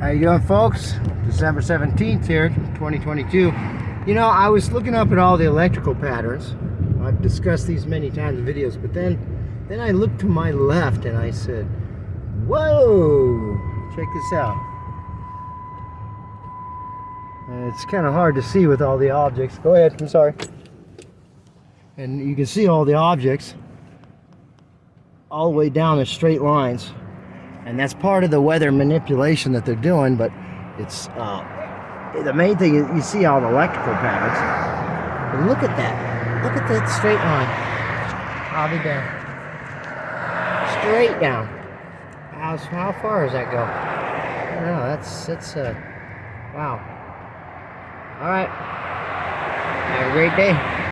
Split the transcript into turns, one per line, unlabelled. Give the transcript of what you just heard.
How you doing, folks? December 17th here, 2022. You know, I was looking up at all the electrical patterns. I've discussed these many times in videos, but then, then I looked to my left and I said, whoa, check this out. It's kind of hard to see with all the objects. Go ahead, I'm sorry. And you can see all the objects all the way down in straight lines and that's part of the weather manipulation that they're doing but it's uh, the main thing is you see all the electrical patterns but look at that. Look at that straight line. I'll be down straight down. How, how far does that go know that's that's uh wow. All right. Have a great day